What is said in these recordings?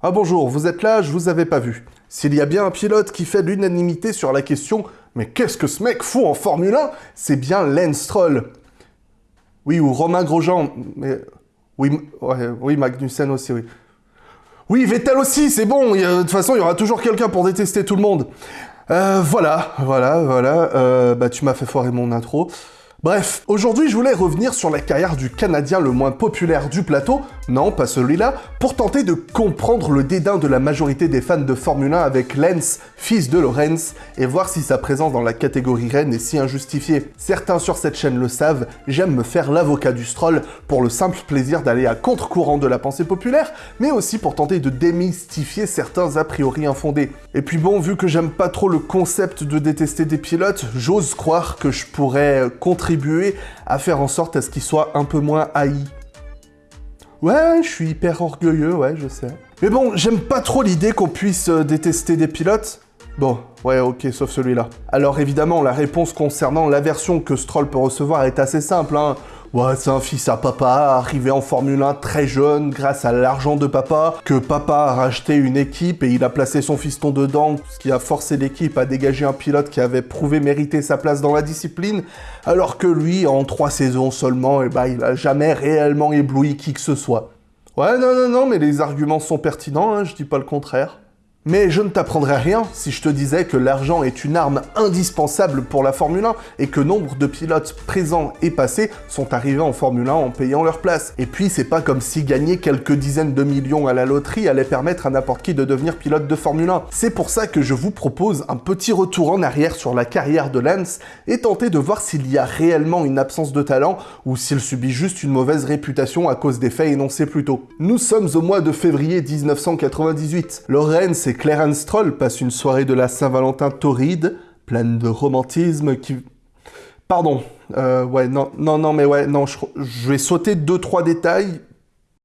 Ah bonjour, vous êtes là, je vous avais pas vu. S'il y a bien un pilote qui fait l'unanimité sur la question « Mais qu'est-ce que ce mec fout en Formule 1 ?» C'est bien Lance Stroll. Oui, ou Romain Grosjean, mais... Oui, oui, Magnussen aussi, oui. Oui, Vettel aussi, c'est bon, de toute façon, il y aura toujours quelqu'un pour détester tout le monde. Euh, voilà, voilà, voilà, euh, bah tu m'as fait foirer mon intro. Bref, aujourd'hui je voulais revenir sur la carrière du Canadien le moins populaire du plateau, non pas celui-là, pour tenter de comprendre le dédain de la majorité des fans de Formule 1 avec Lance, fils de Lorenz, et voir si sa présence dans la catégorie reine est si injustifiée. Certains sur cette chaîne le savent, j'aime me faire l'avocat du stroll pour le simple plaisir d'aller à contre-courant de la pensée populaire, mais aussi pour tenter de démystifier certains a priori infondés. Et puis bon, vu que j'aime pas trop le concept de détester des pilotes, j'ose croire que je pourrais contrer à faire en sorte à ce qu'il soit un peu moins haï. Ouais, je suis hyper orgueilleux, ouais, je sais. Mais bon, j'aime pas trop l'idée qu'on puisse euh, détester des pilotes. Bon, ouais, ok, sauf celui-là. Alors évidemment, la réponse concernant l'aversion que Stroll peut recevoir est assez simple, hein. Ouais, c'est un fils à papa, arrivé en Formule 1 très jeune grâce à l'argent de papa, que papa a racheté une équipe et il a placé son fiston dedans, ce qui a forcé l'équipe à dégager un pilote qui avait prouvé mériter sa place dans la discipline, alors que lui, en trois saisons seulement, eh ben, il a jamais réellement ébloui qui que ce soit. Ouais, non, non, non, mais les arguments sont pertinents, hein, je dis pas le contraire. Mais je ne t'apprendrais rien si je te disais que l'argent est une arme indispensable pour la Formule 1 et que nombre de pilotes présents et passés sont arrivés en Formule 1 en payant leur place. Et puis c'est pas comme si gagner quelques dizaines de millions à la loterie allait permettre à n'importe qui de devenir pilote de Formule 1. C'est pour ça que je vous propose un petit retour en arrière sur la carrière de Lance et tenter de voir s'il y a réellement une absence de talent ou s'il subit juste une mauvaise réputation à cause des faits énoncés plus tôt. Nous sommes au mois de février 1998. Lorenz et Clarence Stroll passe une soirée de la Saint-Valentin torride, pleine de romantisme qui... Pardon, euh, ouais, non, non, non, mais ouais, non, je, vais sauter deux, trois détails.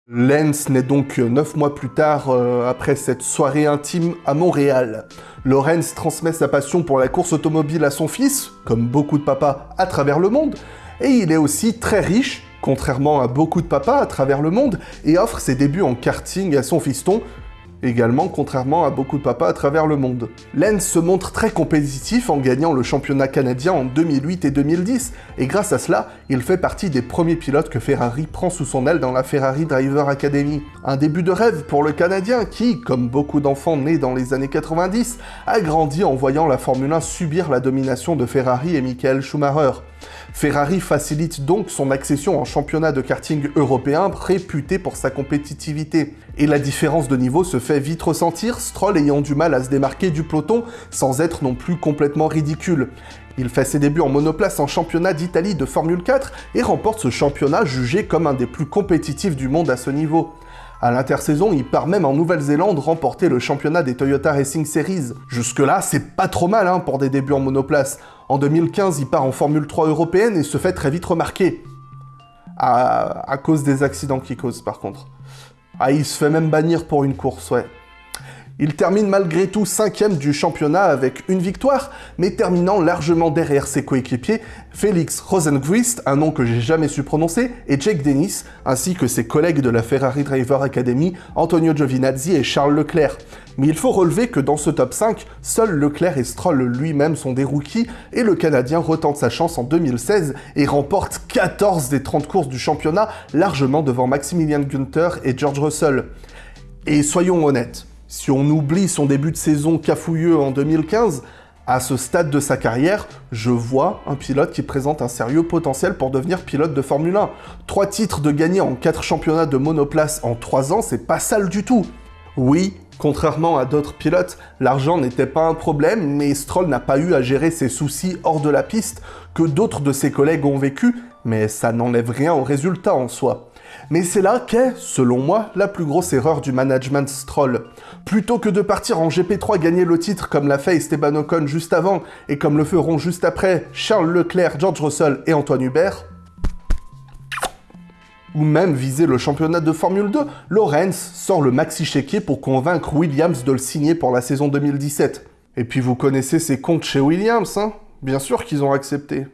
Lance naît donc neuf mois plus tard, euh, après cette soirée intime à Montréal. Lorenz transmet sa passion pour la course automobile à son fils, comme beaucoup de papas à travers le monde, et il est aussi très riche, contrairement à beaucoup de papas à travers le monde, et offre ses débuts en karting à son fiston, également contrairement à beaucoup de papas à travers le monde. Lance se montre très compétitif en gagnant le championnat canadien en 2008 et 2010, et grâce à cela, il fait partie des premiers pilotes que Ferrari prend sous son aile dans la Ferrari Driver Academy. Un début de rêve pour le Canadien qui, comme beaucoup d'enfants nés dans les années 90, a grandi en voyant la Formule 1 subir la domination de Ferrari et Michael Schumacher. Ferrari facilite donc son accession en championnat de karting européen réputé pour sa compétitivité. Et la différence de niveau se fait vite ressentir, Stroll ayant du mal à se démarquer du peloton sans être non plus complètement ridicule. Il fait ses débuts en monoplace en championnat d'Italie de Formule 4 et remporte ce championnat jugé comme un des plus compétitifs du monde à ce niveau. À l'intersaison, il part même en Nouvelle-Zélande remporter le championnat des Toyota Racing Series. Jusque-là, c'est pas trop mal hein, pour des débuts en monoplace. En 2015, il part en Formule 3 européenne et se fait très vite remarquer. À, cause des accidents qu'il cause, par contre. Ah, il se fait même bannir pour une course, ouais. Il termine malgré tout cinquième du championnat avec une victoire, mais terminant largement derrière ses coéquipiers Félix Rosenquist, un nom que j'ai jamais su prononcer, et Jake Dennis, ainsi que ses collègues de la Ferrari Driver Academy, Antonio Giovinazzi et Charles Leclerc. Mais il faut relever que dans ce top 5, seuls Leclerc et Stroll lui-même sont des rookies, et le Canadien retente sa chance en 2016 et remporte 14 des 30 courses du championnat, largement devant Maximilian Günther et George Russell. Et soyons honnêtes, si on oublie son début de saison cafouilleux en 2015, à ce stade de sa carrière, je vois un pilote qui présente un sérieux potentiel pour devenir pilote de Formule 1. Trois titres de gagner en quatre championnats de monoplace en trois ans, c'est pas sale du tout. Oui, contrairement à d'autres pilotes, l'argent n'était pas un problème, mais Stroll n'a pas eu à gérer ses soucis hors de la piste que d'autres de ses collègues ont vécu, mais ça n'enlève rien au résultat en soi. Mais c'est là qu'est, selon moi, la plus grosse erreur du management Stroll. Plutôt que de partir en GP3 gagner le titre comme l'a fait Esteban Ocon juste avant, et comme le feront juste après Charles Leclerc, George Russell et Antoine Hubert, ou même viser le championnat de Formule 2, Lorenz sort le maxi chéquier pour convaincre Williams de le signer pour la saison 2017. Et puis vous connaissez ces comptes chez Williams, hein Bien sûr qu'ils ont accepté.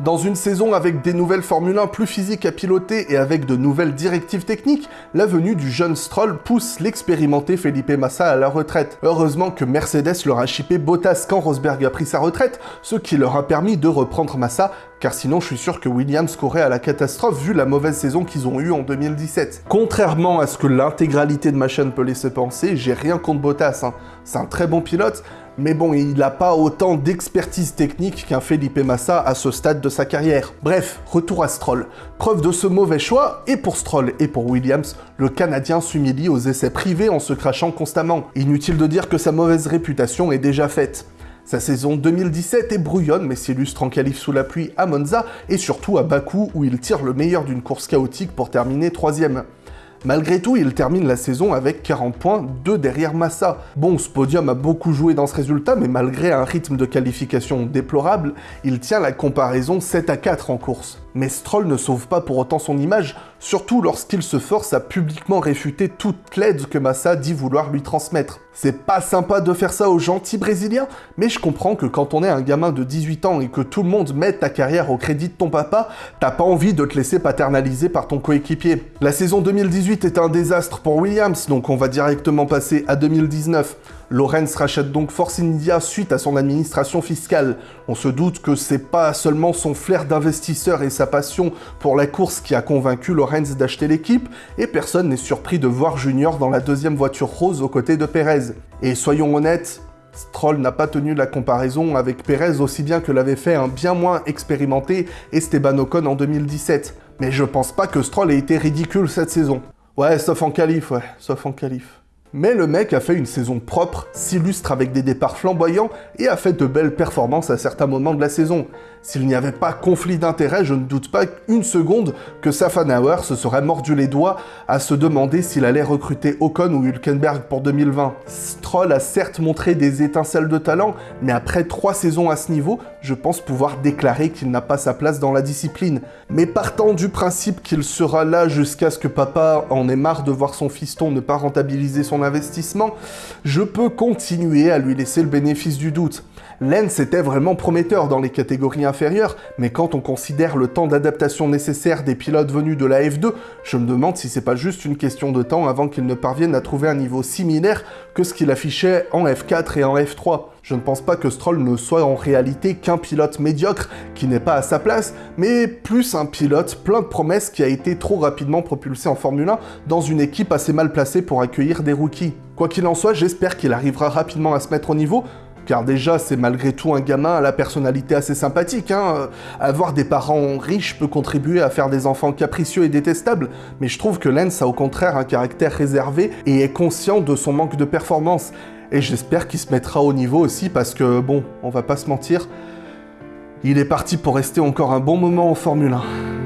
Dans une saison avec des nouvelles Formule 1 plus physiques à piloter et avec de nouvelles directives techniques, la venue du jeune Stroll pousse l'expérimenté Felipe Massa à la retraite. Heureusement que Mercedes leur a chippé Bottas quand Rosberg a pris sa retraite, ce qui leur a permis de reprendre Massa, car sinon je suis sûr que Williams courait à la catastrophe vu la mauvaise saison qu'ils ont eue en 2017. Contrairement à ce que l'intégralité de ma chaîne peut laisser penser, j'ai rien contre Bottas, hein. c'est un très bon pilote, mais bon, il n'a pas autant d'expertise technique qu'un Felipe Massa à ce stade de sa carrière. Bref, retour à Stroll. Preuve de ce mauvais choix, et pour Stroll et pour Williams, le Canadien s'humilie aux essais privés en se crachant constamment. Inutile de dire que sa mauvaise réputation est déjà faite. Sa saison 2017 est brouillonne mais s'illustre en qualif sous la pluie à Monza et surtout à Bakou où il tire le meilleur d'une course chaotique pour terminer troisième. Malgré tout, il termine la saison avec 40 points, 2 derrière Massa. Bon, ce podium a beaucoup joué dans ce résultat, mais malgré un rythme de qualification déplorable, il tient la comparaison 7 à 4 en course. Mais Stroll ne sauve pas pour autant son image, surtout lorsqu'il se force à publiquement réfuter toute l'aide que Massa dit vouloir lui transmettre. C'est pas sympa de faire ça aux gentils brésiliens, mais je comprends que quand on est un gamin de 18 ans et que tout le monde met ta carrière au crédit de ton papa, t'as pas envie de te laisser paternaliser par ton coéquipier. La saison 2018 est un désastre pour Williams, donc on va directement passer à 2019. Lorenz rachète donc Force India suite à son administration fiscale. On se doute que c'est pas seulement son flair d'investisseur et sa passion pour la course qui a convaincu Lorenz d'acheter l'équipe, et personne n'est surpris de voir Junior dans la deuxième voiture rose aux côtés de Perez. Et soyons honnêtes, Stroll n'a pas tenu la comparaison avec Perez aussi bien que l'avait fait un bien moins expérimenté Esteban Ocon en 2017. Mais je pense pas que Stroll ait été ridicule cette saison. Ouais, sauf en qualif, ouais, sauf en qualif. Mais le mec a fait une saison propre, s'illustre avec des départs flamboyants et a fait de belles performances à certains moments de la saison. S'il n'y avait pas conflit d'intérêt, je ne doute pas une seconde que Safanauer se serait mordu les doigts à se demander s'il allait recruter Ocon ou Hülkenberg pour 2020. Stroll a certes montré des étincelles de talent, mais après trois saisons à ce niveau, je pense pouvoir déclarer qu'il n'a pas sa place dans la discipline. Mais partant du principe qu'il sera là jusqu'à ce que papa en ait marre de voir son fiston ne pas rentabiliser son investissement, je peux continuer à lui laisser le bénéfice du doute. Lens était vraiment prometteur dans les catégories inférieures, mais quand on considère le temps d'adaptation nécessaire des pilotes venus de la F2, je me demande si c'est pas juste une question de temps avant qu'il ne parvienne à trouver un niveau similaire que ce qu'il affichait en F4 et en F3. Je ne pense pas que Stroll ne soit en réalité qu'un pilote médiocre qui n'est pas à sa place, mais plus un pilote plein de promesses qui a été trop rapidement propulsé en Formule 1 dans une équipe assez mal placée pour accueillir des rookies. Quoi qu'il en soit, j'espère qu'il arrivera rapidement à se mettre au niveau, car déjà c'est malgré tout un gamin à la personnalité assez sympathique. Hein. Avoir des parents riches peut contribuer à faire des enfants capricieux et détestables, mais je trouve que Lance a au contraire un caractère réservé et est conscient de son manque de performance. Et j'espère qu'il se mettra au niveau aussi parce que, bon, on va pas se mentir, il est parti pour rester encore un bon moment en Formule 1.